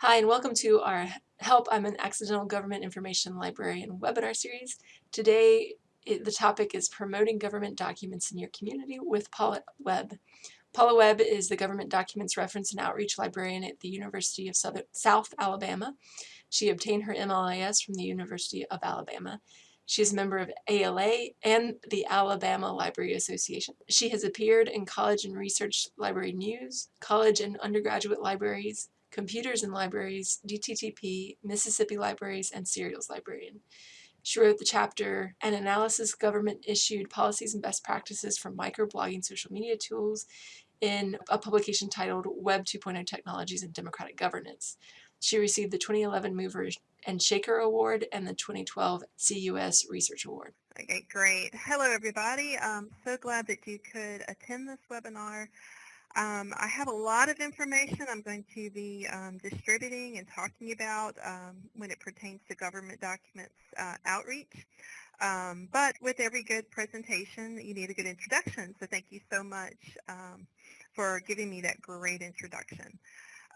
Hi, and welcome to our Help, I'm an Accidental Government Information Librarian webinar series. Today, it, the topic is Promoting Government Documents in Your Community with Paula Webb. Paula Webb is the Government Documents Reference and Outreach Librarian at the University of South Alabama. She obtained her MLIS from the University of Alabama. She is a member of ALA and the Alabama Library Association. She has appeared in college and research library news, college and undergraduate libraries, Computers and Libraries, DTTP, Mississippi Libraries, and Serials Librarian. She wrote the chapter An Analysis Government Issued Policies and Best Practices for Microblogging Social Media Tools in a publication titled Web 2.0 Technologies and Democratic Governance. She received the 2011 Mover and Shaker Award and the 2012 CUS Research Award. Okay, great. Hello, everybody. I'm so glad that you could attend this webinar. Um, I have a lot of information I'm going to be um, distributing and talking about um, when it pertains to government documents uh, outreach. Um, but with every good presentation, you need a good introduction. So thank you so much um, for giving me that great introduction.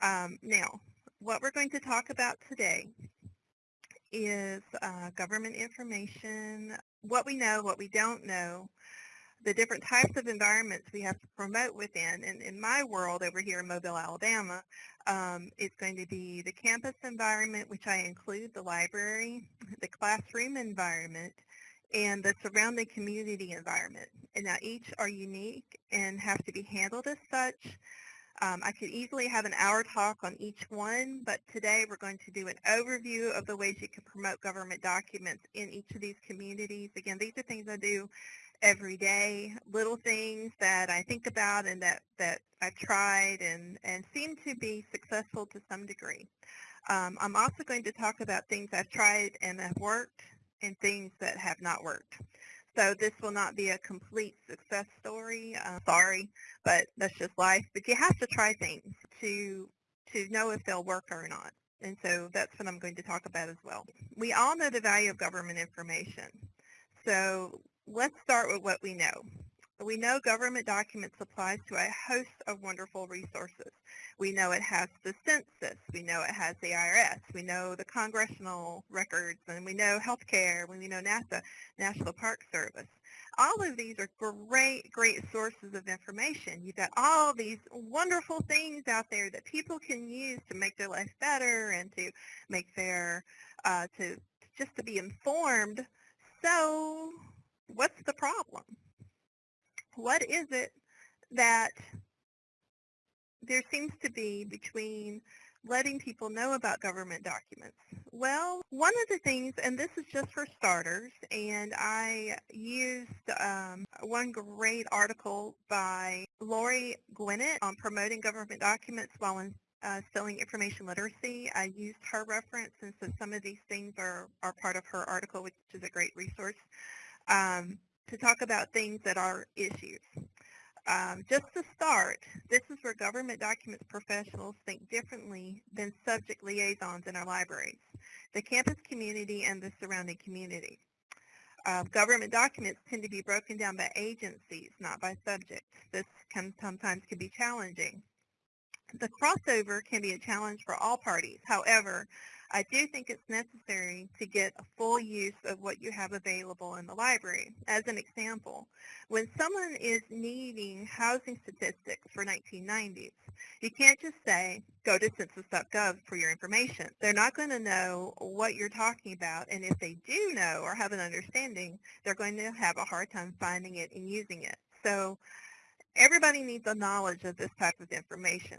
Um, now, what we're going to talk about today is uh, government information, what we know, what we don't know, the different types of environments we have to promote within. And in my world over here in Mobile, Alabama, um, it's going to be the campus environment, which I include the library, the classroom environment, and the surrounding community environment. And now each are unique and have to be handled as such. Um, I could easily have an hour talk on each one, but today we're going to do an overview of the ways you can promote government documents in each of these communities. Again, these are things I do every day, little things that I think about and that, that I've tried and, and seem to be successful to some degree. Um, I'm also going to talk about things I've tried and have worked and things that have not worked. So this will not be a complete success story. Uh, sorry, but that's just life. But you have to try things to to know if they'll work or not. And so that's what I'm going to talk about as well. We all know the value of government information. So let's start with what we know. We know government documents applies to a host of wonderful resources. We know it has the census. We know it has the IRS. We know the congressional records, and we know healthcare. We know NASA, National Park Service. All of these are great, great sources of information. You've got all these wonderful things out there that people can use to make their life better and to make their, uh, to just to be informed. So what's the problem? What is it that there seems to be between letting people know about government documents? Well, one of the things, and this is just for starters, and I used um, one great article by Lori Gwinnett on promoting government documents while in, uh, selling information literacy. I used her reference, and so some of these things are, are part of her article, which is a great resource um, to talk about things that are issues. Um, just to start, this is where government documents professionals think differently than subject liaisons in our libraries, the campus community and the surrounding community. Uh, government documents tend to be broken down by agencies, not by subjects. This can sometimes can be challenging. The crossover can be a challenge for all parties. However, I do think it's necessary to get a full use of what you have available in the library. As an example, when someone is needing housing statistics for 1990s, you can't just say, go to census.gov for your information. They're not going to know what you're talking about, and if they do know or have an understanding, they're going to have a hard time finding it and using it. So everybody needs a knowledge of this type of information,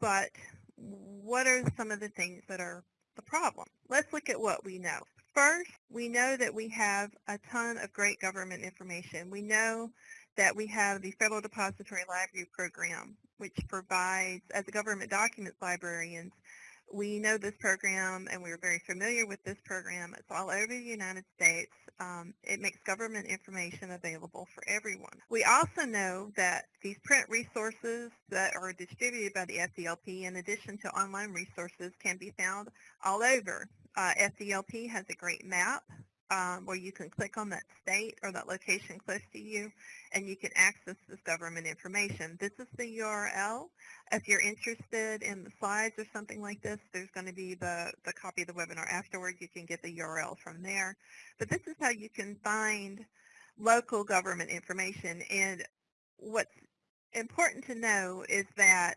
but what are some of the things that are the problem. Let's look at what we know. First, we know that we have a ton of great government information. We know that we have the Federal Depository Library Program, which provides, as a government documents librarians, we know this program and we're very familiar with this program. It's all over the United States. Um, it makes government information available for everyone. We also know that these print resources that are distributed by the FDLP in addition to online resources can be found all over. Uh, FDLP has a great map um, where you can click on that state or that location close to you and you can access this government information. This is the URL. If you're interested in the slides or something like this, there's going to be the, the copy of the webinar afterwards. You can get the URL from there. But this is how you can find local government information. And what's important to know is that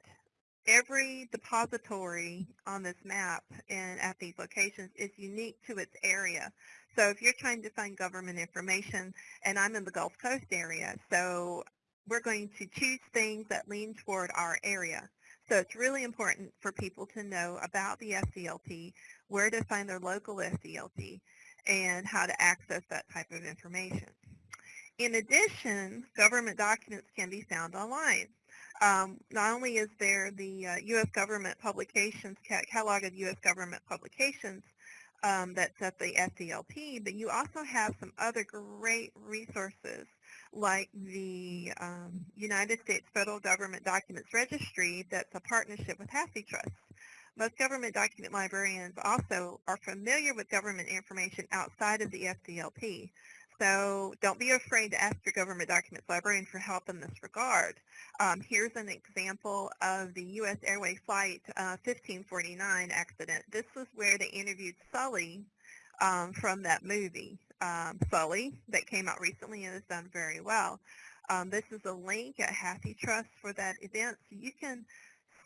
every depository on this map and at these locations is unique to its area. So if you're trying to find government information, and I'm in the Gulf Coast area, so we're going to choose things that lean toward our area. So it's really important for people to know about the FDLP, where to find their local FDLP, and how to access that type of information. In addition, government documents can be found online. Um, not only is there the uh, U.S. government publications, catalog of U.S. government publications um, that's at the FDLP, but you also have some other great resources like the um, United States Federal Government Documents Registry that's a partnership with HathiTrust. Most government document librarians also are familiar with government information outside of the FDLP. So don't be afraid to ask your government documents librarian for help in this regard. Um, here's an example of the U.S. Airway Flight uh, 1549 accident. This was where they interviewed Sully um, from that movie, um, Sully, that came out recently and has done very well. Um, this is a link at HathiTrust for that event, so you can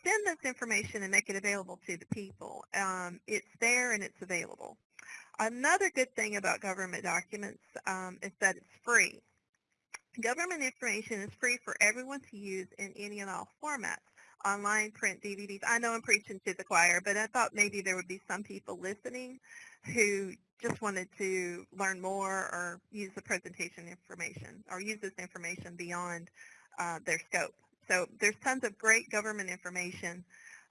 send this information and make it available to the people. Um, it's there and it's available. Another good thing about government documents um, is that it's free. Government information is free for everyone to use in any and all formats, online, print, DVDs. I know I'm preaching to the choir, but I thought maybe there would be some people listening who just wanted to learn more or use the presentation information or use this information beyond uh, their scope. So there's tons of great government information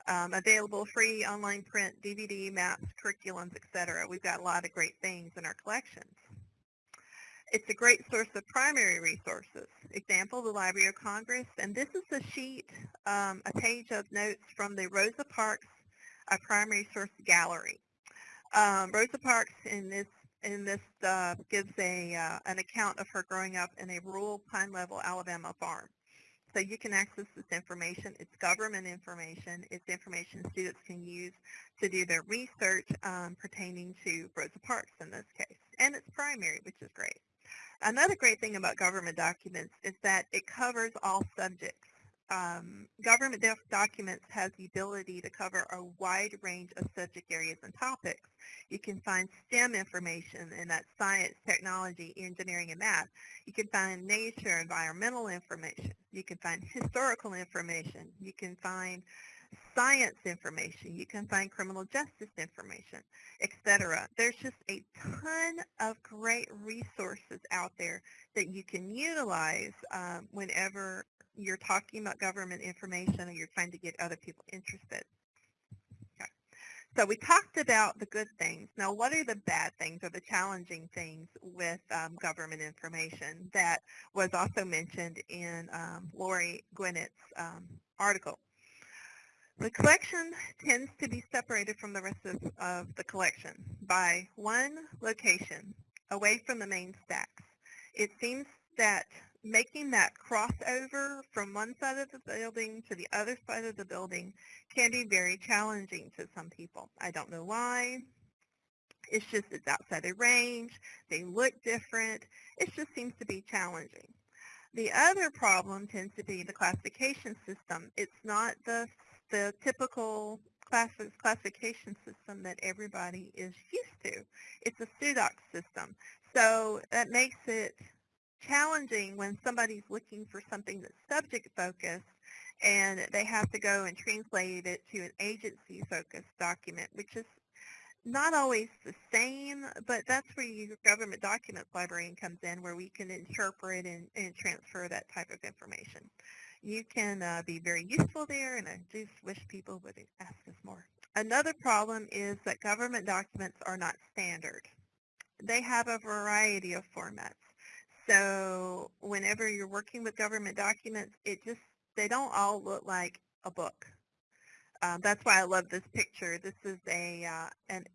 um, available free online print, DVD, maps, curriculums, etc. We've got a lot of great things in our collections. It's a great source of primary resources. Example, the Library of Congress, and this is a sheet, um, a page of notes from the Rosa Parks a primary source gallery. Um, Rosa Parks in this in this uh, gives a uh, an account of her growing up in a rural Pine Level, Alabama farm. So you can access this information. It's government information. It's information students can use to do their research um, pertaining to Rosa Parks in this case. And it's primary, which is great. Another great thing about government documents is that it covers all subjects um, government documents has the ability to cover a wide range of subject areas and topics. You can find STEM information, and that's science, technology, engineering, and math. You can find nature, environmental information. You can find historical information. You can find science information. You can find criminal justice information, etc. There's just a ton of great resources out there that you can utilize um, whenever you're talking about government information and you're trying to get other people interested. Okay. So we talked about the good things. Now what are the bad things or the challenging things with um, government information that was also mentioned in um, Lori Gwinnett's um, article? The collection tends to be separated from the rest of, of the collection by one location away from the main stacks. It seems that making that crossover from one side of the building to the other side of the building can be very challenging to some people. I don't know why. It's just it's outside their range. They look different. It just seems to be challenging. The other problem tends to be the classification system. It's not the, the typical class, classification system that everybody is used to. It's a SuDocs system. So that makes it challenging when somebody's looking for something that's subject focused and they have to go and translate it to an agency focused document, which is not always the same, but that's where your government documents librarian comes in where we can interpret and, and transfer that type of information. You can uh, be very useful there, and I just wish people would ask us more. Another problem is that government documents are not standard. They have a variety of formats. So whenever you're working with government documents, it just, they don't all look like a book. Um, that's why I love this picture. This is a uh, an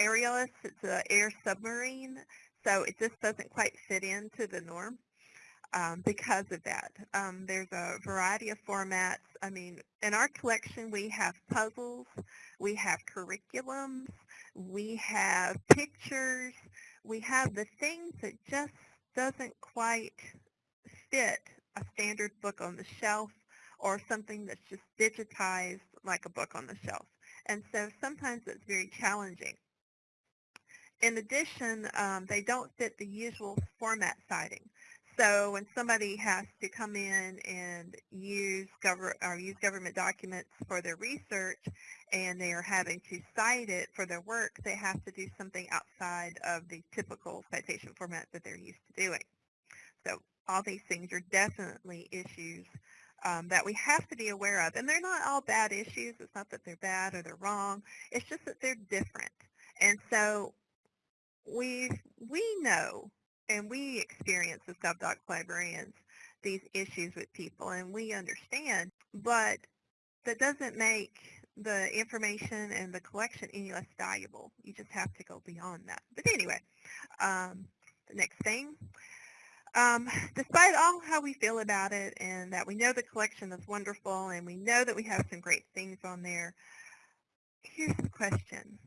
Aerialis. It's an air submarine. So it just doesn't quite fit into the norm um, because of that. Um, there's a variety of formats. I mean, in our collection, we have puzzles, we have curriculums, we have pictures, we have the things that just doesn't quite fit a standard book on the shelf or something that's just digitized like a book on the shelf. And so sometimes it's very challenging. In addition, um, they don't fit the usual format citing. So when somebody has to come in and use, use government documents for their research and they are having to cite it for their work, they have to do something outside of the typical citation format that they're used to doing. So all these things are definitely issues um, that we have to be aware of. And they're not all bad issues. It's not that they're bad or they're wrong. It's just that they're different. And so we we know and we experience as GovDoc librarians these issues with people and we understand, but that doesn't make the information and the collection any less valuable. You just have to go beyond that. But anyway, um, the next thing. Um, despite all how we feel about it and that we know the collection is wonderful and we know that we have some great things on there, here's the question.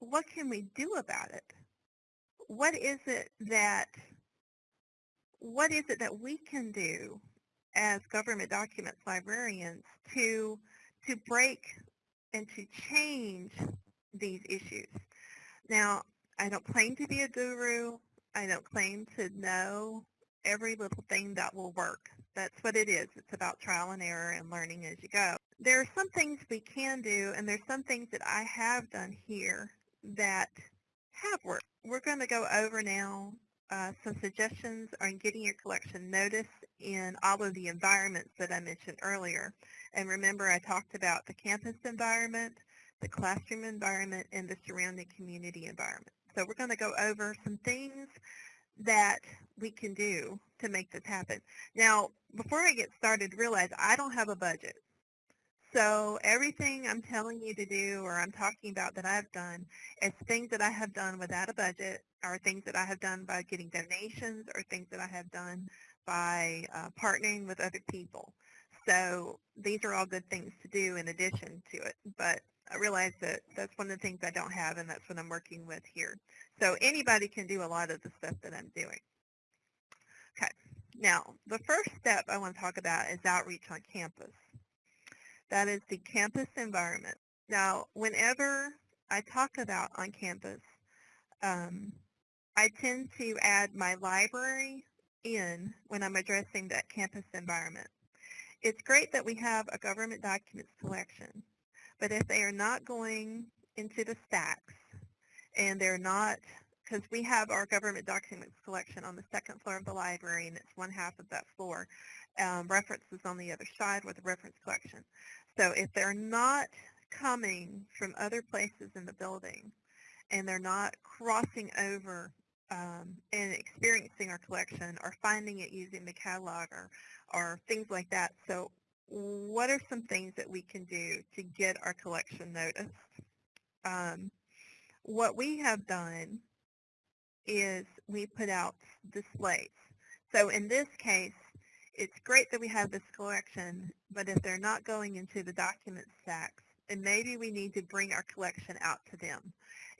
What can we do about it? What is it that what is it that we can do as government documents librarians to to break and to change these issues. Now, I don't claim to be a guru. I don't claim to know every little thing that will work. That's what it is. It's about trial and error and learning as you go. There are some things we can do, and there's some things that I have done here that have worked we're going to go over now uh, some suggestions on getting your collection noticed in all of the environments that I mentioned earlier. And remember I talked about the campus environment, the classroom environment, and the surrounding community environment. So we're going to go over some things that we can do to make this happen. Now, before I get started, realize I don't have a budget. So everything I'm telling you to do or I'm talking about that I've done is things that I have done without a budget or things that I have done by getting donations or things that I have done by uh, partnering with other people. So these are all good things to do in addition to it. But I realize that that's one of the things I don't have and that's what I'm working with here. So anybody can do a lot of the stuff that I'm doing. Okay. Now, the first step I want to talk about is outreach on campus. That is the campus environment. Now, whenever I talk about on campus, um, I tend to add my library in when I'm addressing that campus environment. It's great that we have a government documents collection, but if they are not going into the stacks and they're not, because we have our government documents collection on the second floor of the library and it's one half of that floor, um, references on the other side with the reference collection. So if they're not coming from other places in the building and they're not crossing over um, and experiencing our collection or finding it using the catalog or, or things like that. So what are some things that we can do to get our collection noticed? Um, what we have done is we put out displays. So in this case, it's great that we have this collection, but if they're not going into the document stacks, then maybe we need to bring our collection out to them.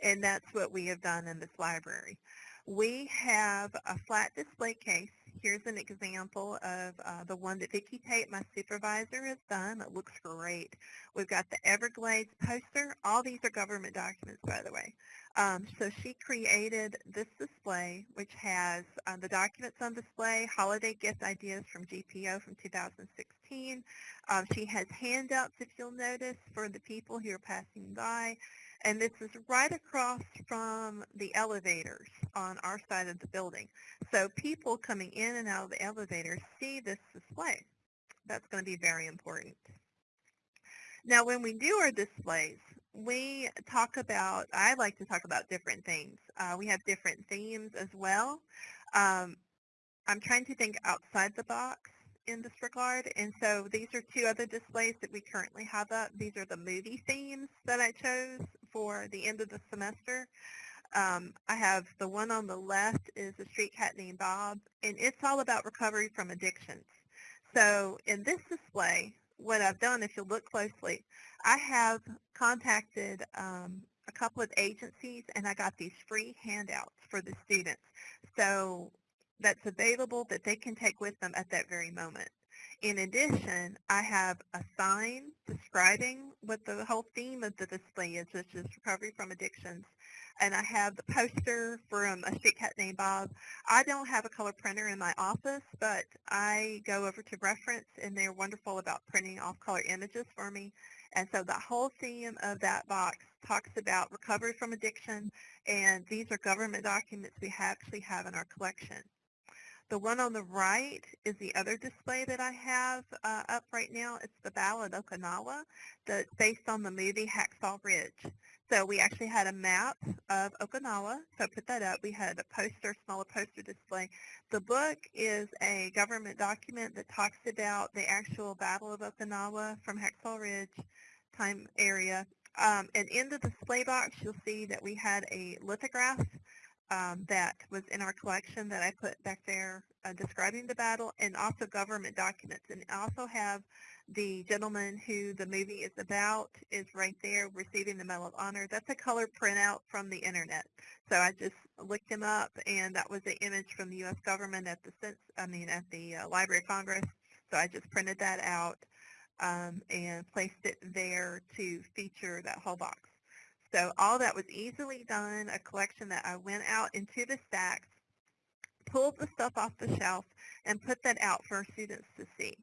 And that's what we have done in this library. We have a flat display case. Here's an example of uh, the one that Vicki Tate, my supervisor, has done. It looks great. We've got the Everglades poster. All these are government documents, by the way. Um, so she created this display, which has uh, the documents on display, holiday gift ideas from GPO from 2016. Um, she has handouts, if you'll notice, for the people who are passing by. And this is right across from the elevators on our side of the building. So people coming in and out of the elevators see this display. That's going to be very important. Now, when we do our displays, we talk about, I like to talk about different things. Uh, we have different themes as well. Um, I'm trying to think outside the box in this regard. And so these are two other displays that we currently have up. These are the movie themes that I chose for the end of the semester. Um, I have the one on the left is a street cat named Bob, and it's all about recovery from addictions. So in this display, what I've done, if you look closely, I have contacted um, a couple of agencies and I got these free handouts for the students. So that's available that they can take with them at that very moment. In addition, I have a sign describing what the whole theme of the display is, which is recovery from addictions. And I have the poster from a street cat named Bob. I don't have a color printer in my office, but I go over to Reference, and they're wonderful about printing off color images for me. And so the whole theme of that box talks about recovery from addiction, and these are government documents we actually have in our collection. The one on the right is the other display that I have uh, up right now. It's the Battle of Okinawa that's based on the movie Hacksaw Ridge. So we actually had a map of Okinawa, so I put that up. We had a poster, smaller poster display. The book is a government document that talks about the actual Battle of Okinawa from Hacksaw Ridge time area. Um, and in the display box, you'll see that we had a lithograph um, that was in our collection that I put back there uh, describing the battle and also government documents. And I also have the gentleman who the movie is about is right there receiving the Medal of Honor. That's a color printout from the internet. So I just looked him up and that was the image from the U.S. government at the, I mean, at the uh, Library of Congress. So I just printed that out um, and placed it there to feature that whole box. So all that was easily done, a collection that I went out into the stacks, pulled the stuff off the shelf, and put that out for students to see.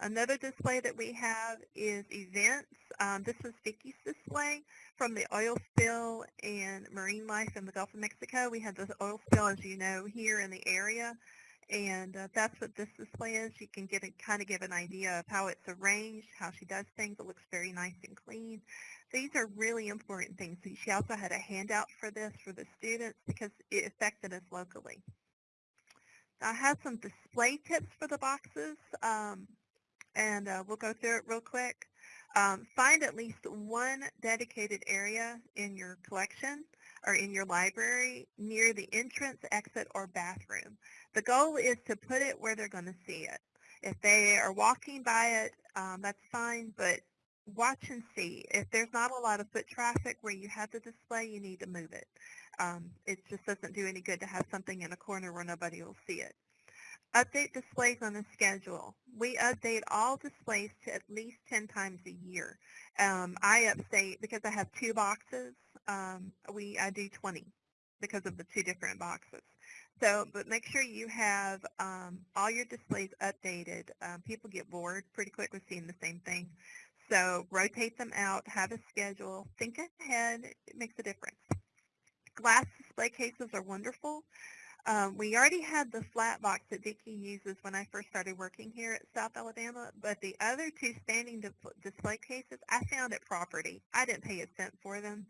Another display that we have is events. Um, this was Vicki's display from the oil spill and marine life in the Gulf of Mexico. We had this oil spill, as you know, here in the area. And uh, that's what this display is. You can get a, kind of give an idea of how it's arranged, how she does things. It looks very nice and clean. These are really important things. She also had a handout for this for the students because it affected us locally. I have some display tips for the boxes, um, and uh, we'll go through it real quick. Um, find at least one dedicated area in your collection or in your library near the entrance, exit, or bathroom. The goal is to put it where they're going to see it. If they are walking by it, um, that's fine, but watch and see. If there's not a lot of foot traffic where you have the display, you need to move it. Um, it just doesn't do any good to have something in a corner where nobody will see it. Update displays on the schedule. We update all displays to at least 10 times a year. Um, I update, because I have two boxes, um, we I do 20 because of the two different boxes. So, but make sure you have um, all your displays updated. Um, people get bored pretty quick with seeing the same thing. So rotate them out, have a schedule, think ahead, it makes a difference. Glass display cases are wonderful. Um, we already had the flat box that Vicki uses when I first started working here at South Alabama, but the other two standing display cases I found at Property. I didn't pay a cent for them.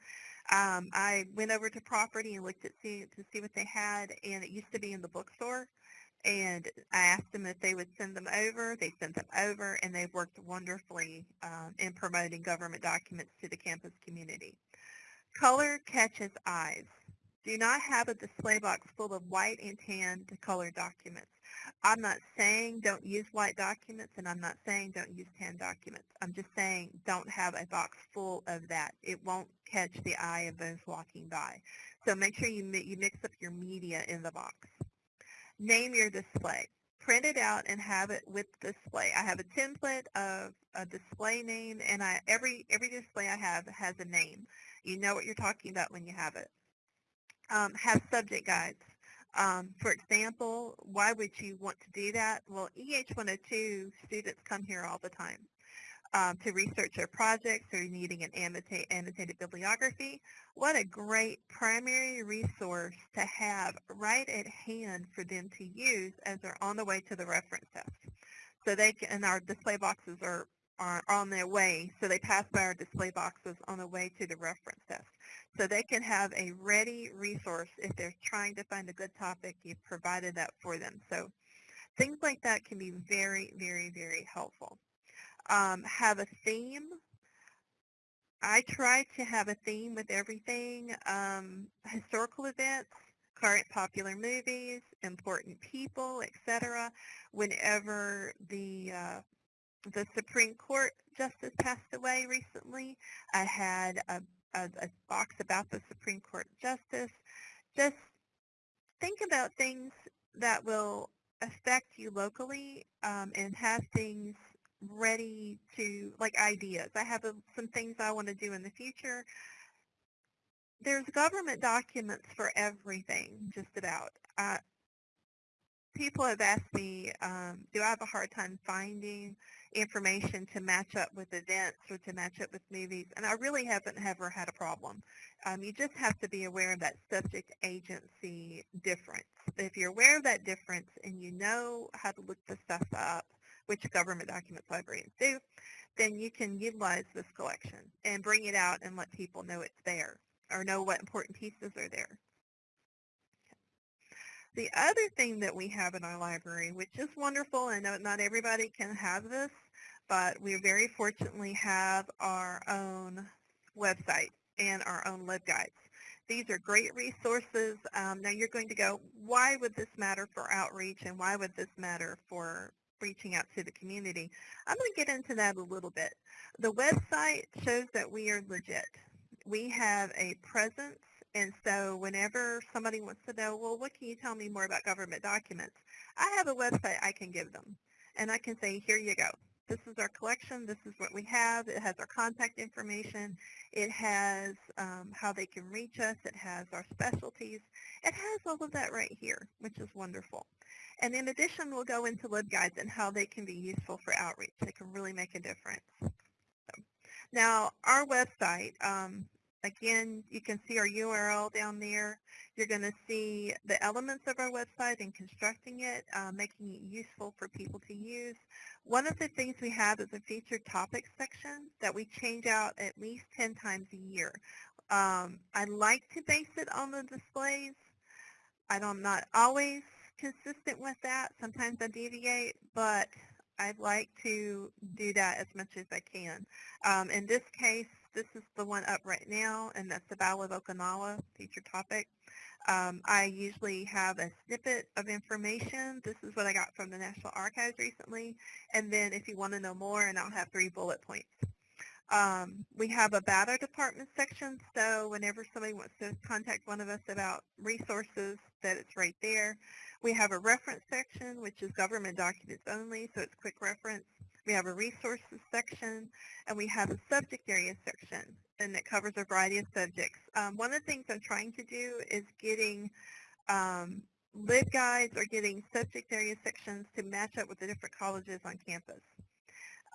Um, I went over to Property and looked at see, to see what they had, and it used to be in the bookstore and I asked them if they would send them over. They sent them over, and they've worked wonderfully um, in promoting government documents to the campus community. Color catches eyes. Do not have a display box full of white and tan color documents. I'm not saying don't use white documents, and I'm not saying don't use tan documents. I'm just saying don't have a box full of that. It won't catch the eye of those walking by. So make sure you, you mix up your media in the box. Name your display. Print it out and have it with display. I have a template of a display name, and I, every, every display I have has a name. You know what you're talking about when you have it. Um, have subject guides. Um, for example, why would you want to do that? Well, EH102 students come here all the time um, to research their projects or needing an annotate, annotated bibliography. What a great primary resource to have right at hand for them to use as they're on the way to the reference desk. So they can, and our display boxes are, are on their way, so they pass by our display boxes on the way to the reference desk. So they can have a ready resource if they're trying to find a good topic, you've provided that for them. So things like that can be very, very, very helpful um, have a theme. I try to have a theme with everything, um, historical events, current popular movies, important people, etc. Whenever the uh, the Supreme Court justice passed away recently, I had a, a, a box about the Supreme Court justice. Just think about things that will affect you locally um, and have things ready to, like ideas. I have a, some things I want to do in the future. There's government documents for everything, just about. People have asked me, um, do I have a hard time finding information to match up with events or to match up with movies? And I really haven't ever had a problem. Um, you just have to be aware of that subject agency difference. If you're aware of that difference and you know how to look the stuff up, which government documents librarians do, then you can utilize this collection and bring it out and let people know it's there or know what important pieces are there. The other thing that we have in our library, which is wonderful, I know not everybody can have this, but we very fortunately have our own website and our own LibGuides. These are great resources. Um, now you're going to go, why would this matter for outreach and why would this matter for reaching out to the community? I'm going to get into that a little bit. The website shows that we are legit. We have a presence and so whenever somebody wants to know, well, what can you tell me more about government documents? I have a website I can give them. And I can say, here you go. This is our collection. This is what we have. It has our contact information. It has um, how they can reach us. It has our specialties. It has all of that right here, which is wonderful. And in addition, we'll go into LibGuides and how they can be useful for outreach. They can really make a difference. So, now, our website, um, Again, you can see our URL down there. You're going to see the elements of our website and constructing it, uh, making it useful for people to use. One of the things we have is a featured topics section that we change out at least 10 times a year. Um, I like to base it on the displays. I'm not always consistent with that. Sometimes I deviate, but I'd like to do that as much as I can. Um, in this case, this is the one up right now, and that's the Battle of Okinawa feature topic. Um, I usually have a snippet of information. This is what I got from the National Archives recently. And then if you want to know more, and I'll have three bullet points. Um, we have a BATA department section, so whenever somebody wants to contact one of us about resources, that it's right there. We have a reference section, which is government documents only, so it's quick reference. We have a resources section, and we have a subject area section, and it covers a variety of subjects. Um, one of the things I'm trying to do is getting um, LibGuides or getting subject area sections to match up with the different colleges on campus.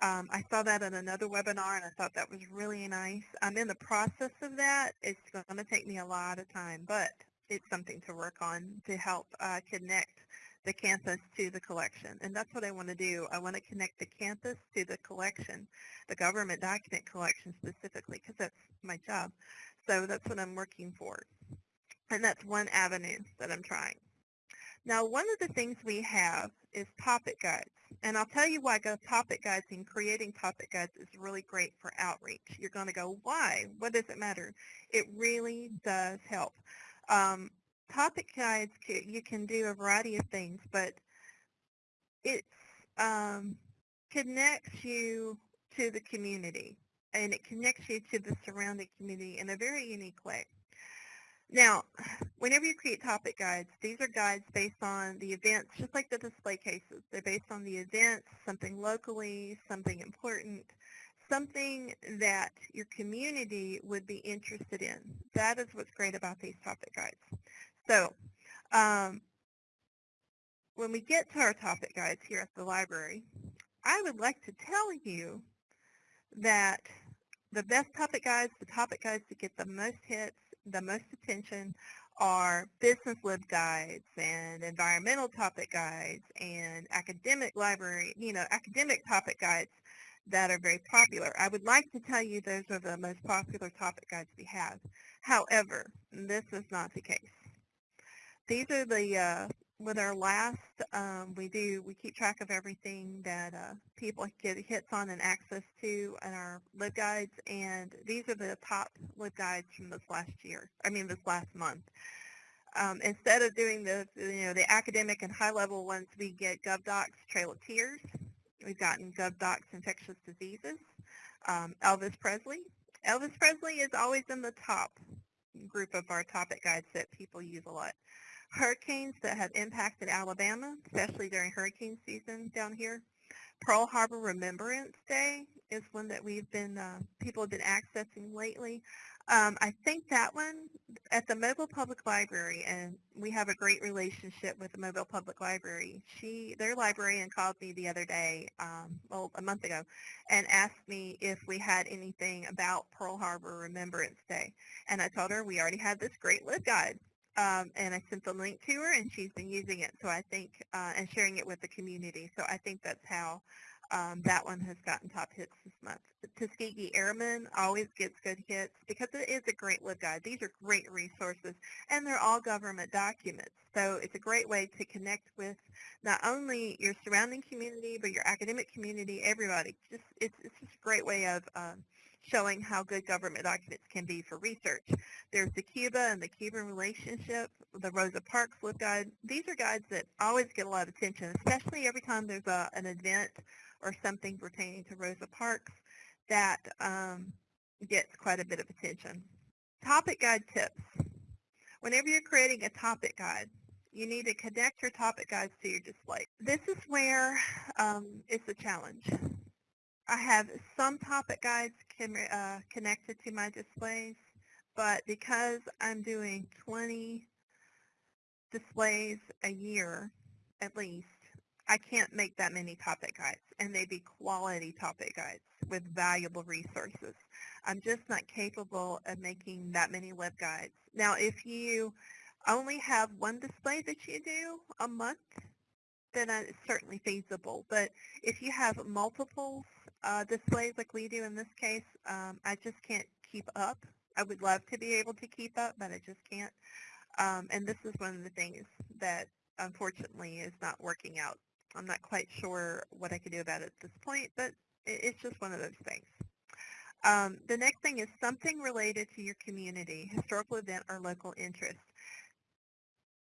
Um, I saw that in another webinar, and I thought that was really nice. I'm in the process of that. It's going to take me a lot of time, but it's something to work on to help uh, connect the campus to the collection. And that's what I want to do. I want to connect the campus to the collection, the government document collection specifically, because that's my job. So that's what I'm working for. And that's one avenue that I'm trying. Now, one of the things we have is topic guides. And I'll tell you why go topic guides and creating topic guides is really great for outreach. You're going to go, why? What does it matter? It really does help. Um, topic guides, you can do a variety of things, but it um, connects you to the community and it connects you to the surrounding community in a very unique way. Now, whenever you create topic guides, these are guides based on the events, just like the display cases. They're based on the events, something locally, something important, something that your community would be interested in. That is what's great about these topic guides. So um, when we get to our topic guides here at the library, I would like to tell you that the best topic guides, the topic guides to get the most hits, the most attention are business lib guides and environmental topic guides and academic library, you know, academic topic guides that are very popular. I would like to tell you those are the most popular topic guides we have. However, this is not the case. These are the uh, with our last, um, we do, we keep track of everything that uh, people get hits on and access to in our LibGuides, and these are the top LibGuides from this last year, I mean this last month. Um, instead of doing the, you know, the academic and high-level ones, we get GovDocs Trail of Tears. We've gotten GovDocs Infectious Diseases, um, Elvis Presley. Elvis Presley is always in the top group of our topic guides that people use a lot hurricanes that have impacted Alabama, especially during hurricane season down here. Pearl Harbor Remembrance Day is one that we've been, uh, people have been accessing lately. Um, I think that one at the Mobile Public Library, and we have a great relationship with the Mobile Public Library. She, their librarian called me the other day, um, well, a month ago, and asked me if we had anything about Pearl Harbor Remembrance Day. And I told her we already had this great LibGuide. Um, and I sent the link to her, and she's been using it. So I think, uh, and sharing it with the community. So I think that's how um, that one has gotten top hits this month. Tuskegee Airmen always gets good hits because it is a great LibGuide. These are great resources, and they're all government documents. So it's a great way to connect with not only your surrounding community, but your academic community, everybody. Just It's, it's just a great way of um, showing how good government documents can be for research. There's the Cuba and the Cuban relationship, the Rosa Parks LibGuide. These are guides that always get a lot of attention, especially every time there's a, an event or something pertaining to Rosa Parks that um, gets quite a bit of attention. Topic guide tips. Whenever you're creating a topic guide, you need to connect your topic guides to your display. This is where um, it's a challenge. I have some topic guides can, uh, connected to my displays, but because I'm doing 20 displays a year at least, I can't make that many topic guides, and they'd be quality topic guides with valuable resources. I'm just not capable of making that many web guides. Now, if you only have one display that you do a month, then it's certainly feasible. But if you have multiple uh, displays like we do in this case, um, I just can't keep up. I would love to be able to keep up, but I just can't. Um, and this is one of the things that unfortunately is not working out. I'm not quite sure what I could do about it at this point, but it's just one of those things. Um, the next thing is something related to your community, historical event or local interest.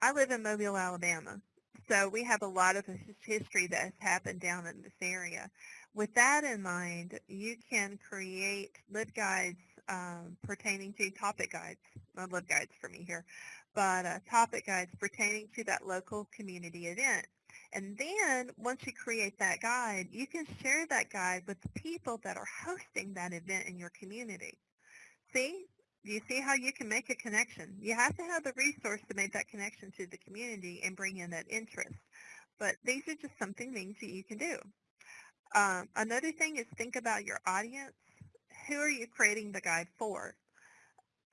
I live in Mobile, Alabama, so we have a lot of history that has happened down in this area. With that in mind, you can create LibGuides um, pertaining to topic guides, not LibGuides for me here, but uh, topic guides pertaining to that local community event. And then once you create that guide, you can share that guide with the people that are hosting that event in your community. See? You see how you can make a connection? You have to have the resource to make that connection to the community and bring in that interest. But these are just something things that you can do. Um, another thing is think about your audience. Who are you creating the guide for?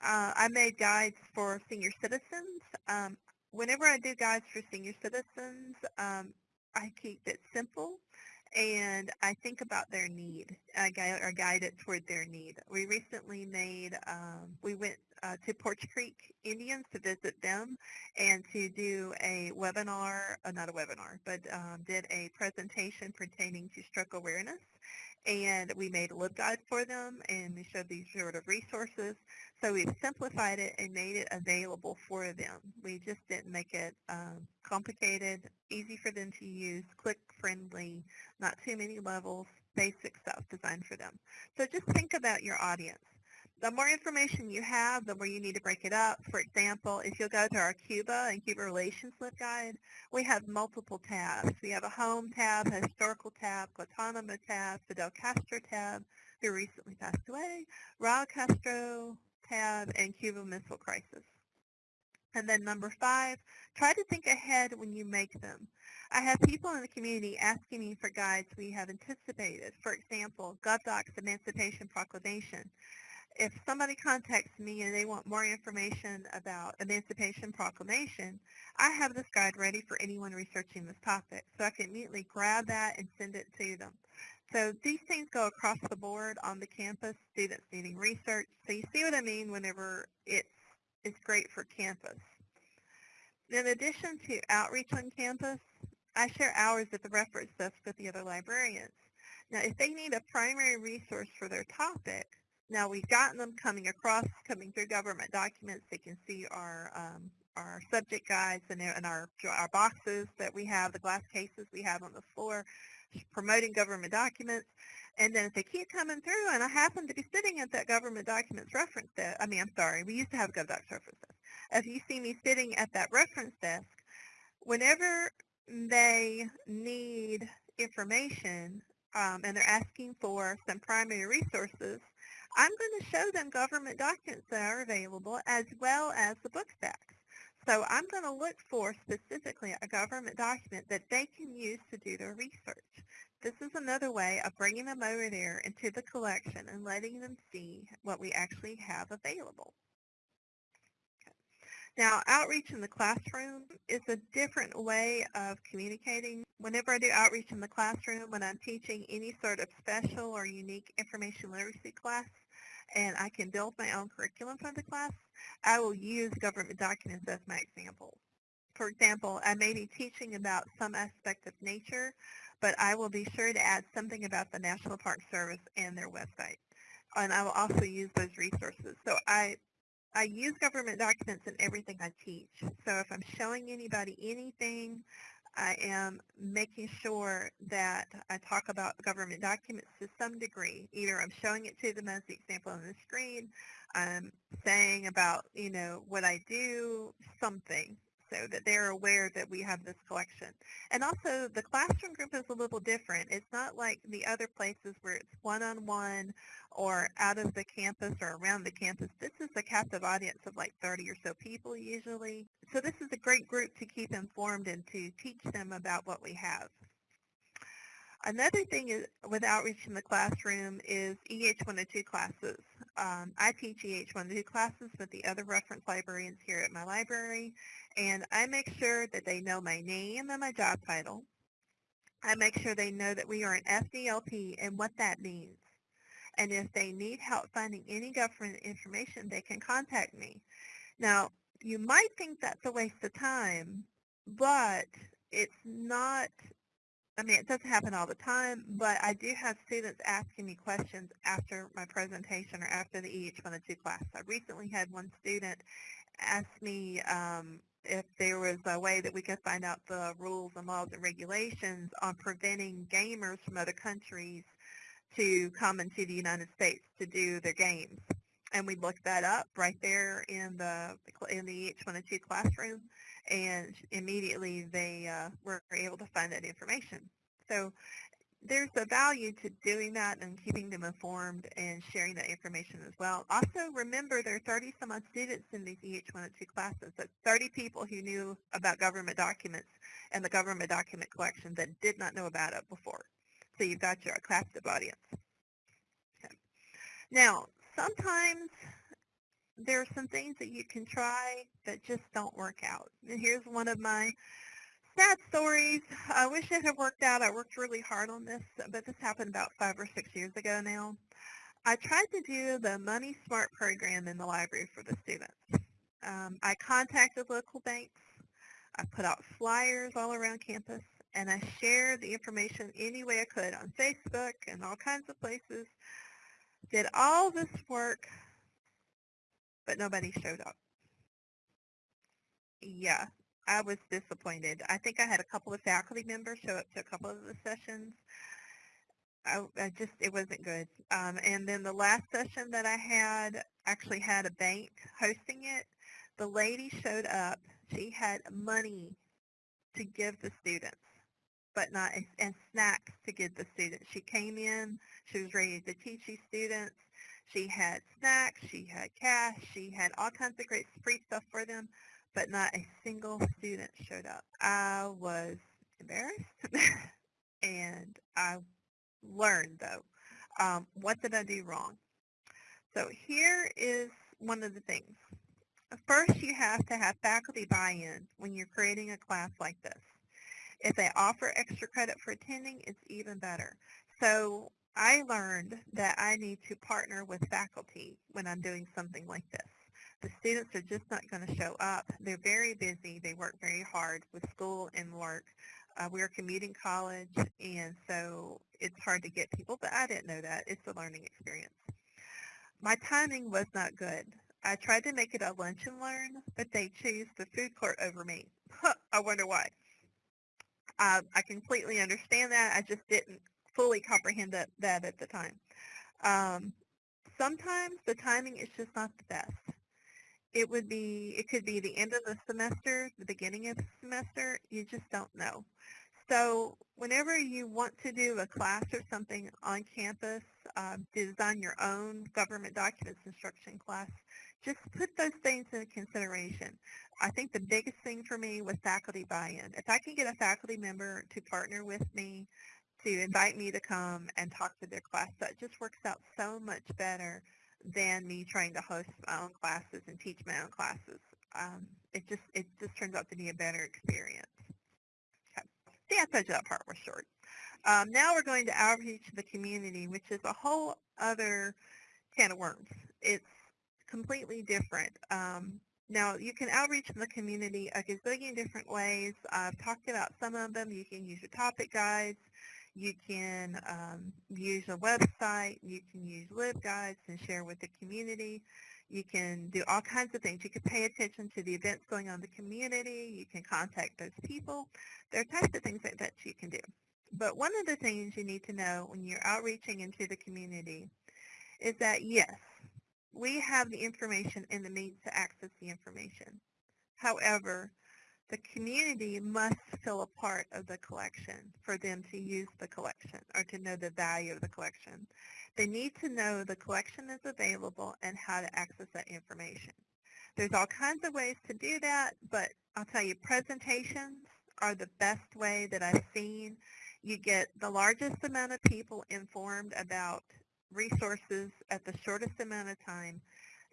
Uh, I made guides for senior citizens. Um, whenever I do guides for senior citizens, um, I keep it simple and I think about their need, I guide, or guide it toward their need. We recently made, um, we went uh, to Poarch Creek Indians to visit them and to do a webinar, uh, not a webinar, but um, did a presentation pertaining to stroke awareness and we made a LibGuide for them and we showed these sort of resources. So we've simplified it and made it available for them. We just didn't make it um, complicated, easy for them to use, click-friendly, not too many levels, basic stuff designed for them. So just think about your audience the more information you have, the more you need to break it up. For example, if you'll go to our Cuba and Cuba Relations LibGuide, we have multiple tabs. We have a home tab, a historical tab, Guantanamo tab, Fidel Castro tab, who recently passed away, Raul Castro tab, and Cuba Missile Crisis. And then number five, try to think ahead when you make them. I have people in the community asking me for guides we have anticipated. For example, GovDocs Emancipation Proclamation if somebody contacts me and they want more information about Emancipation Proclamation, I have this guide ready for anyone researching this topic. So I can immediately grab that and send it to them. So these things go across the board on the campus, students needing research. So you see what I mean whenever it's, it's great for campus. In addition to outreach on campus, I share hours at the reference desk with the other librarians. Now, if they need a primary resource for their topic, now we've gotten them coming across, coming through government documents. They can see our um, our subject guides and, and our our boxes that we have, the glass cases we have on the floor, promoting government documents. And then if they keep coming through, and I happen to be sitting at that government documents reference desk, I mean, I'm sorry, we used to have GovDocs reference desk. If you see me sitting at that reference desk, whenever they need information um, and they're asking for some primary resources, I'm going to show them government documents that are available as well as the book stacks. So I'm going to look for specifically a government document that they can use to do their research. This is another way of bringing them over there into the collection and letting them see what we actually have available. Now, outreach in the classroom is a different way of communicating. Whenever I do outreach in the classroom, when I'm teaching any sort of special or unique information literacy class, and I can build my own curriculum for the class, I will use government documents as my example. For example, I may be teaching about some aspect of nature, but I will be sure to add something about the National Park Service and their website. And I will also use those resources. So I, I use government documents in everything I teach. So if I'm showing anybody anything, I am making sure that I talk about government documents to some degree. Either I'm showing it to them as the example on the screen, I'm saying about, you know, what I do, something so that they're aware that we have this collection. And also the classroom group is a little different. It's not like the other places where it's one-on-one or out of the campus or around the campus. This is a captive audience of like 30 or so people usually. So this is a great group to keep informed and to teach them about what we have. Another thing is, with outreach in the classroom is EH102 classes. Um, I teach EH102 classes with the other reference librarians here at my library, and I make sure that they know my name and my job title. I make sure they know that we are an FDLP and what that means. And if they need help finding any government information, they can contact me. Now, you might think that's a waste of time, but it's not I mean, it doesn't happen all the time, but I do have students asking me questions after my presentation or after the EH102 class. I recently had one student ask me um, if there was a way that we could find out the rules and laws and regulations on preventing gamers from other countries to come into the United States to do their games. And we looked that up right there in the in the EH102 classroom and immediately they uh, were able to find that information. So there's a value to doing that and keeping them informed and sharing that information as well. Also, remember there are 30 some odd students in these EH102 classes. That's 30 people who knew about government documents and the government document collection that did not know about it before. So you've got your captive audience. Okay. Now, sometimes there are some things that you can try that just don't work out. And here's one of my sad stories. I wish it had worked out. I worked really hard on this, but this happened about five or six years ago now. I tried to do the Money Smart program in the library for the students. Um, I contacted local banks. I put out flyers all around campus, and I shared the information any way I could on Facebook and all kinds of places. Did all this work but nobody showed up. Yeah, I was disappointed. I think I had a couple of faculty members show up to a couple of the sessions. I, I just, it wasn't good. Um, and then the last session that I had actually had a bank hosting it. The lady showed up. She had money to give the students, but not, and snacks to give the students. She came in, she was ready to teach these students. She had snacks, she had cash, she had all kinds of great free stuff for them, but not a single student showed up. I was embarrassed, and I learned, though, um, what did I do wrong? So here is one of the things. First, you have to have faculty buy-in when you're creating a class like this. If they offer extra credit for attending, it's even better. So I learned that I need to partner with faculty when I'm doing something like this. the students are just not going to show up. They're very busy. They work very hard with school and work. Uh, we're a commuting college, and so it's hard to get people, but I didn't know that. It's a learning experience. My timing was not good. I tried to make it a lunch and learn, but they chose the food court over me. I wonder why. Uh, I completely understand that. I just didn't fully comprehend that, that at the time. Um, sometimes the timing is just not the best. It would be, it could be the end of the semester, the beginning of the semester. You just don't know. So whenever you want to do a class or something on campus, uh, design your own government documents instruction class, just put those things into consideration. I think the biggest thing for me was faculty buy-in. If I can get a faculty member to partner with me, to invite me to come and talk to their class, that just works out so much better than me trying to host my own classes and teach my own classes. Um, it just it just turns out to be a better experience. Okay. See, I told you that part was short. Um, now we're going to outreach to the community, which is a whole other can of worms. It's completely different. Um, now, you can outreach to the community a gazillion different ways. I've talked about some of them. You can use your topic guides. You can um, use a website. You can use LibGuides and share with the community. You can do all kinds of things. You can pay attention to the events going on in the community. You can contact those people. There are types of things that, that you can do. But one of the things you need to know when you're outreaching into the community is that, yes, we have the information and the means to access the information. However, the community must feel a part of the collection for them to use the collection or to know the value of the collection. They need to know the collection is available and how to access that information. There's all kinds of ways to do that, but I'll tell you, presentations are the best way that I've seen. You get the largest amount of people informed about resources at the shortest amount of time.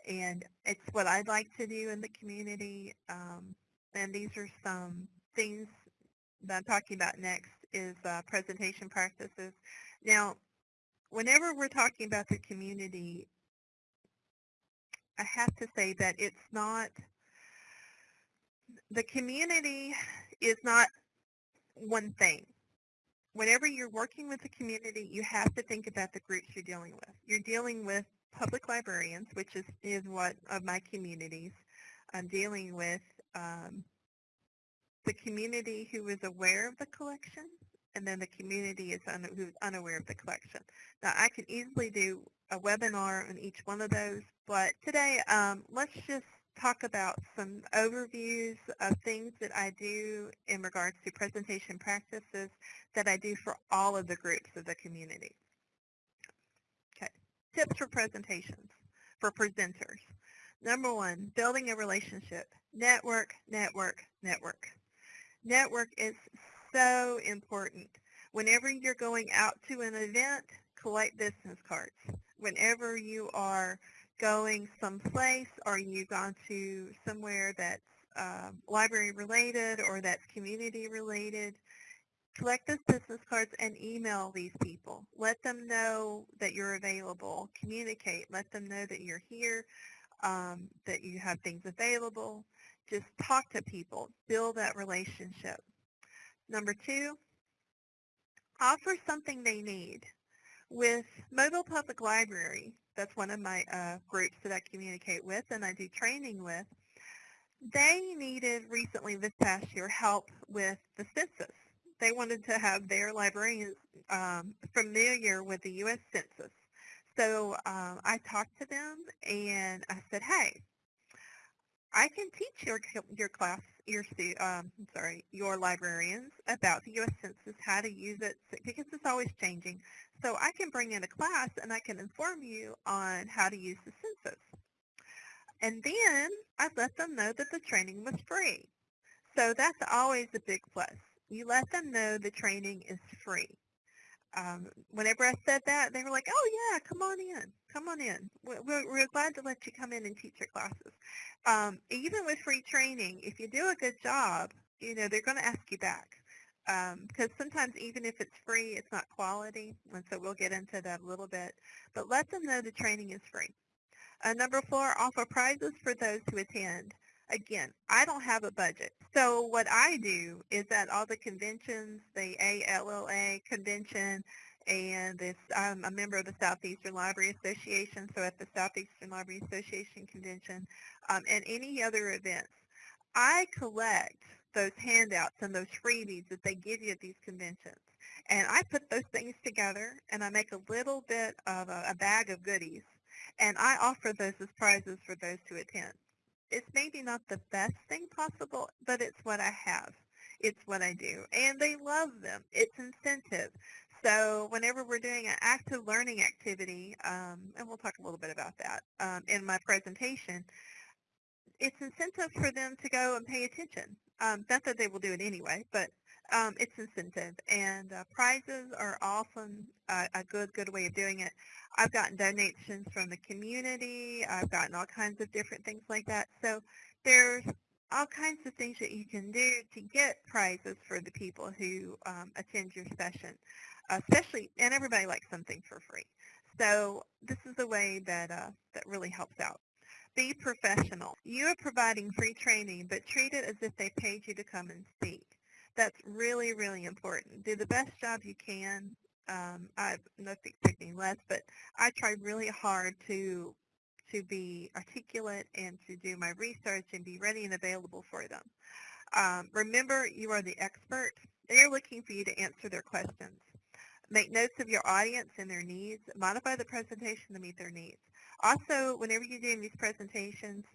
And it's what I'd like to do in the community. Um, and these are some things that I'm talking about next is uh, presentation practices. Now, whenever we're talking about the community, I have to say that it's not, the community is not one thing whenever you're working with the community, you have to think about the groups you're dealing with. You're dealing with public librarians, which is, is what of my communities. I'm dealing with um, the community who is aware of the collection, and then the community is un who's unaware of the collection. Now, I can easily do a webinar on each one of those, but today um, let's just talk about some overviews of things that I do in regards to presentation practices that I do for all of the groups of the community. Okay, tips for presentations for presenters. Number one, building a relationship. Network, network, network. Network is so important. Whenever you're going out to an event, collect business cards. Whenever you are going someplace or you've gone to somewhere that's uh, library related or that's community related, collect those business cards and email these people. Let them know that you're available. Communicate. Let them know that you're here, um, that you have things available. Just talk to people. Build that relationship. Number two, offer something they need. With Mobile Public Library, that's one of my uh, groups that I communicate with and I do training with. They needed recently this past year help with the census. They wanted to have their librarians um, familiar with the U.S. Census. So um, I talked to them and I said, hey, I can teach your your class, your um, sorry, your librarians about the U.S. Census, how to use it, because it's always changing. So I can bring in a class and I can inform you on how to use the census. And then I let them know that the training was free. So that's always a big plus. You let them know the training is free. Um, whenever I said that, they were like, oh yeah, come on in, come on in. We're, we're glad to let you come in and teach your classes. Um, even with free training, if you do a good job, you know, they're going to ask you back because um, sometimes even if it's free, it's not quality, and so we'll get into that a little bit. But let them know the training is free. Uh, number four, offer prizes for those who attend. Again, I don't have a budget. So what I do is at all the conventions, the ALLA convention, and this, I'm a member of the Southeastern Library Association, so at the Southeastern Library Association convention, um, and any other events, I collect those handouts and those freebies that they give you at these conventions. And I put those things together and I make a little bit of a, a bag of goodies and I offer those as prizes for those who attend. It's maybe not the best thing possible, but it's what I have. It's what I do. And they love them. It's incentive. So whenever we're doing an active learning activity, um, and we'll talk a little bit about that um, in my presentation, it's incentive for them to go and pay attention. Um, not that they will do it anyway, but um, it's incentive. And uh, prizes are often a good, good way of doing it. I've gotten donations from the community. I've gotten all kinds of different things like that. So there's all kinds of things that you can do to get prizes for the people who um, attend your session, especially, and everybody likes something for free. So this is a way that, uh, that really helps out. Be professional. You are providing free training, but treat it as if they paid you to come and speak. That's really, really important. Do the best job you can. Um, I'm not expecting less, but I try really hard to to be articulate and to do my research and be ready and available for them. Um, remember, you are the expert. They are looking for you to answer their questions. Make notes of your audience and their needs. Modify the presentation to meet their needs. Also, whenever you're doing these presentations,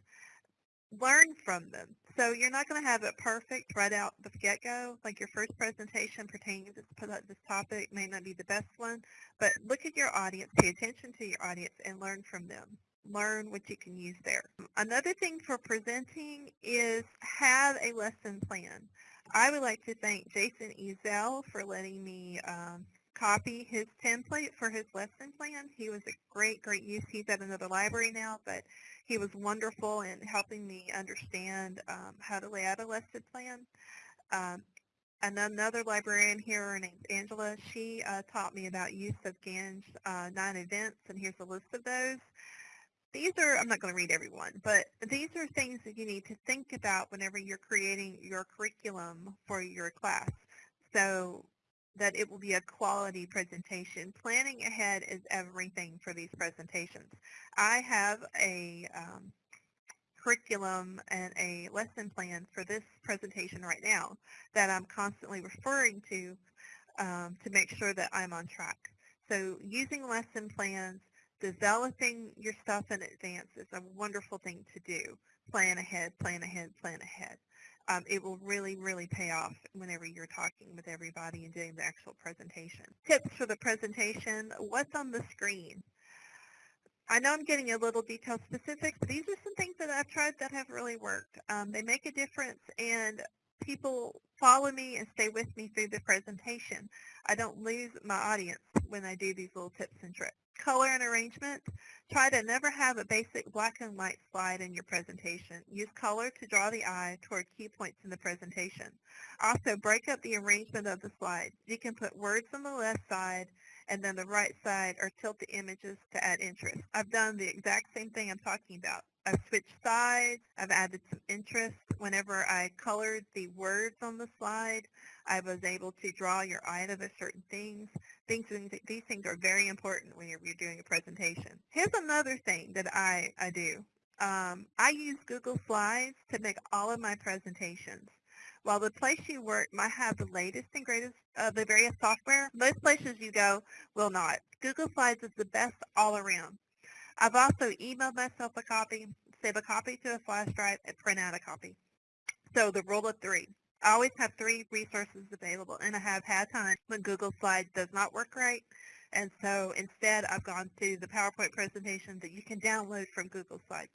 learn from them. So you're not going to have it perfect right out the get-go. Like your first presentation pertaining to this, this topic may not be the best one, but look at your audience, pay attention to your audience, and learn from them. Learn what you can use there. Another thing for presenting is have a lesson plan. I would like to thank Jason Ezel for letting me um, copy his template for his lesson plan. He was a great, great use. He's at another library now, but he was wonderful in helping me understand um, how to lay out a lesson plan. Um, and another librarian here, her name's Angela, she uh, taught me about use of Gagné uh, nine events, and here's a list of those. These are, I'm not going to read every one, but these are things that you need to think about whenever you're creating your curriculum for your class. So that it will be a quality presentation. Planning ahead is everything for these presentations. I have a um, curriculum and a lesson plan for this presentation right now that I'm constantly referring to um, to make sure that I'm on track. So using lesson plans, developing your stuff in advance is a wonderful thing to do. Plan ahead, plan ahead, plan ahead um, it will really, really pay off whenever you're talking with everybody and doing the actual presentation. Tips for the presentation, what's on the screen? I know I'm getting a little detail specific, but these are some things that I've tried that have really worked. Um, they make a difference and people follow me and stay with me through the presentation. I don't lose my audience when I do these little tips and tricks color and arrangement, try to never have a basic black and white slide in your presentation. Use color to draw the eye toward key points in the presentation. Also, break up the arrangement of the slides. You can put words on the left side and then the right side or tilt the images to add interest. I've done the exact same thing I'm talking about. I've switched sides. I've added some interest. Whenever I colored the words on the slide, I was able to draw your eye to the certain things. Things, these things are very important when you're, you're doing a presentation. Here's another thing that I, I do. Um, I use Google Slides to make all of my presentations. While the place you work might have the latest and greatest of the various software, most places you go will not. Google Slides is the best all around. I've also emailed myself a copy, save a copy to a flash drive, and print out a copy. So the rule of three. I always have three resources available, and I have had times when Google Slides does not work right, and so instead I've gone to the PowerPoint presentation that you can download from Google Slides.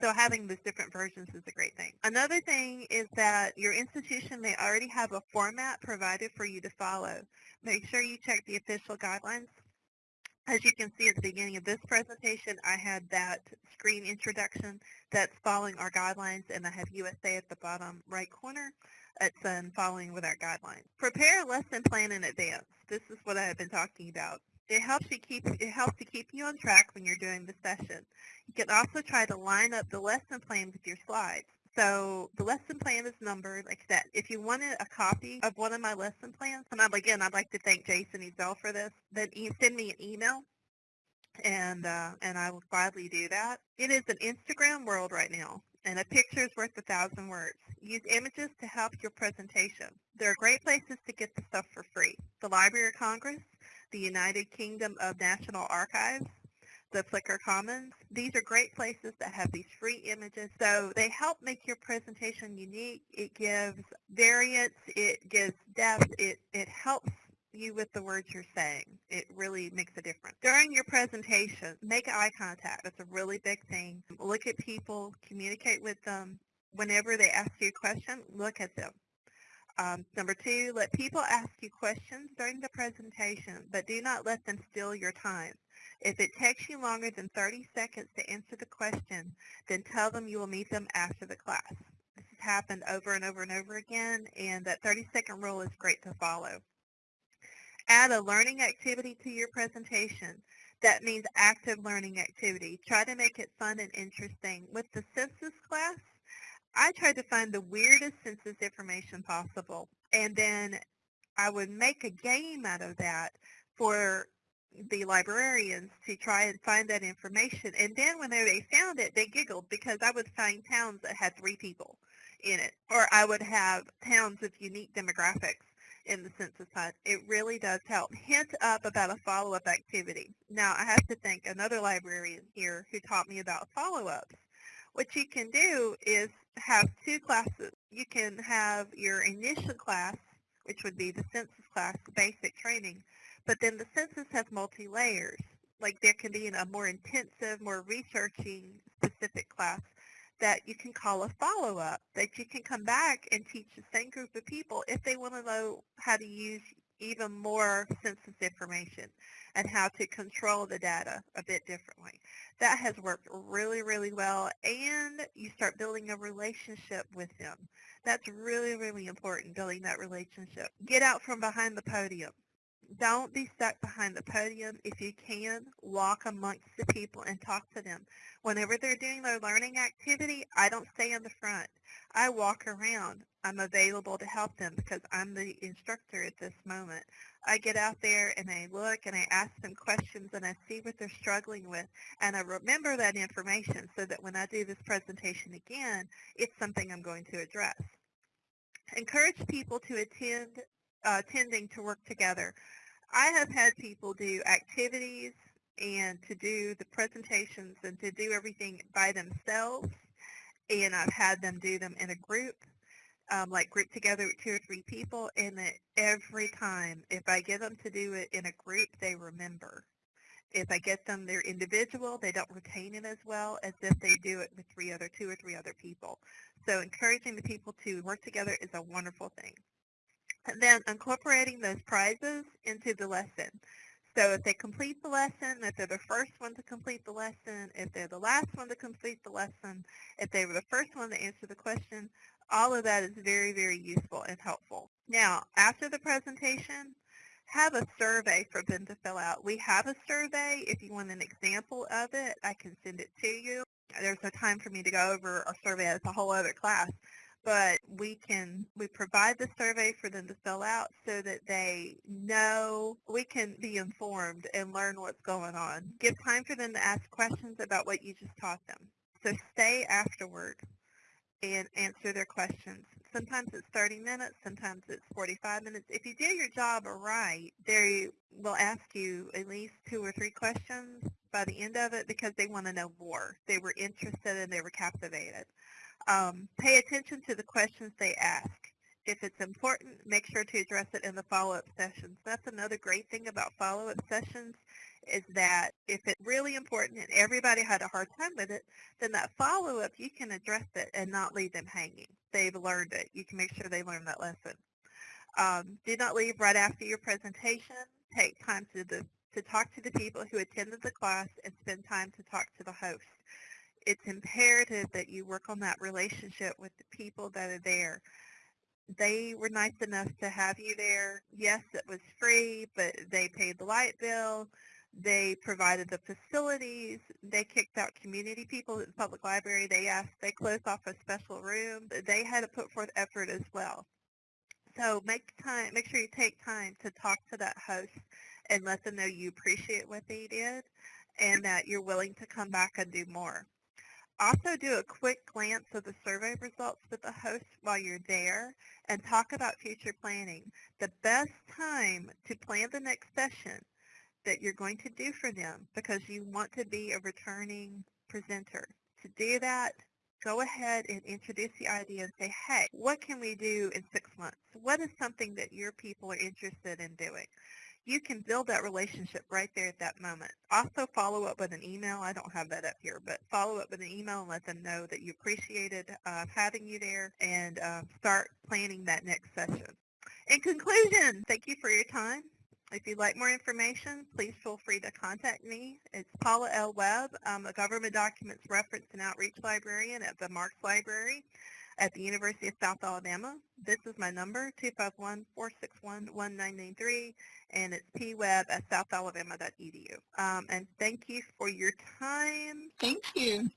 So having those different versions is a great thing. Another thing is that your institution may already have a format provided for you to follow. Make sure you check the official guidelines as you can see at the beginning of this presentation, I had that screen introduction that's following our guidelines, and I have USA at the bottom right corner. It's um, following with our guidelines. Prepare a lesson plan in advance. This is what I have been talking about. It helps you keep it helps to keep you on track when you're doing the session. You can also try to line up the lesson plan with your slides. So the lesson plan is numbered like that. If you wanted a copy of one of my lesson plans, and I'm, again, I'd like to thank Jason Ezel for this, then you send me an email and uh, and I will gladly do that. It is an Instagram world right now, and a picture is worth a thousand words. Use images to help your presentation. There are great places to get the stuff for free. The Library of Congress, the United Kingdom of National Archives, the Flickr Commons. These are great places that have these free images. So they help make your presentation unique. It gives variance. It gives depth. It, it helps you with the words you're saying. It really makes a difference. During your presentation, make eye contact. That's a really big thing. Look at people, communicate with them. Whenever they ask you a question, look at them. Um, number two, let people ask you questions during the presentation, but do not let them steal your time. If it takes you longer than 30 seconds to answer the question, then tell them you will meet them after the class. This has happened over and over and over again, and that 30-second rule is great to follow. Add a learning activity to your presentation. That means active learning activity. Try to make it fun and interesting. With the census class, I tried to find the weirdest census information possible. And then I would make a game out of that for the librarians to try and find that information. And then when they found it, they giggled because I would find towns that had three people in it. Or I would have towns with unique demographics in the census hunt. It really does help. Hint up about a follow-up activity. Now, I have to thank another librarian here who taught me about follow-ups. What you can do is have two classes. You can have your initial class, which would be the census class, basic training, but then the census has multi-layers. Like there can be a more intensive, more researching specific class that you can call a follow-up, that you can come back and teach the same group of people if they want to know how to use even more census information and how to control the data a bit differently. That has worked really, really well, and you start building a relationship with them. That's really, really important, building that relationship. Get out from behind the podium don't be stuck behind the podium. If you can, walk amongst the people and talk to them. Whenever they're doing their learning activity, I don't stay in the front. I walk around. I'm available to help them because I'm the instructor at this moment. I get out there and I look and I ask them questions and I see what they're struggling with and I remember that information so that when I do this presentation again, it's something I'm going to address. Encourage people to attend uh, tending to work together. I have had people do activities and to do the presentations and to do everything by themselves, and I've had them do them in a group, um, like group together with two or three people, and that every time, if I get them to do it in a group, they remember. If I get them their individual, they don't retain it as well as if they do it with three other, two or three other people. So encouraging the people to work together is a wonderful thing. And then incorporating those prizes into the lesson. So if they complete the lesson, if they're the first one to complete the lesson, if they're the last one to complete the lesson, if they were the first one to answer the question, all of that is very, very useful and helpful. Now, after the presentation, have a survey for them to fill out. We have a survey. If you want an example of it, I can send it to you. There's no time for me to go over a survey. It's a whole other class but we can we provide the survey for them to fill out so that they know we can be informed and learn what's going on. Give time for them to ask questions about what you just taught them. So stay afterward and answer their questions. Sometimes it's 30 minutes, sometimes it's 45 minutes. If you do your job right, they will ask you at least two or three questions by the end of it because they want to know more. They were interested and they were captivated. Um, pay attention to the questions they ask. If it's important, make sure to address it in the follow-up sessions. That's another great thing about follow-up sessions is that if it's really important and everybody had a hard time with it, then that follow-up, you can address it and not leave them hanging. They've learned it. You can make sure they learned that lesson. Um, do not leave right after your presentation. Take time to, the, to talk to the people who attended the class and spend time to talk to the host it's imperative that you work on that relationship with the people that are there. they were nice enough to have you there. Yes, it was free, but they paid the light bill. They provided the facilities. They kicked out community people at the public library. They asked, they closed off a special room. They had to put forth effort as well. So make time, make sure you take time to talk to that host and let them know you appreciate what they did and that you're willing to come back and do more. Also do a quick glance of the survey results with the host while you're there and talk about future planning. The best time to plan the next session that you're going to do for them because you want to be a returning presenter. To do that, go ahead and introduce the idea and say, hey, what can we do in six months? What is something that your people are interested in doing? You can build that relationship right there at that moment. Also follow up with an email. I don't have that up here, but follow up with an email and let them know that you appreciated uh, having you there and uh, start planning that next session. In conclusion, thank you for your time. If you'd like more information, please feel free to contact me. It's Paula L. Webb. I'm a Government Documents Reference and Outreach Librarian at the Marx Library at the University of South Alabama. This is my number, 251-461-1993, and it's pweb at southalabama.edu. Um, and thank you for your time. Thank you.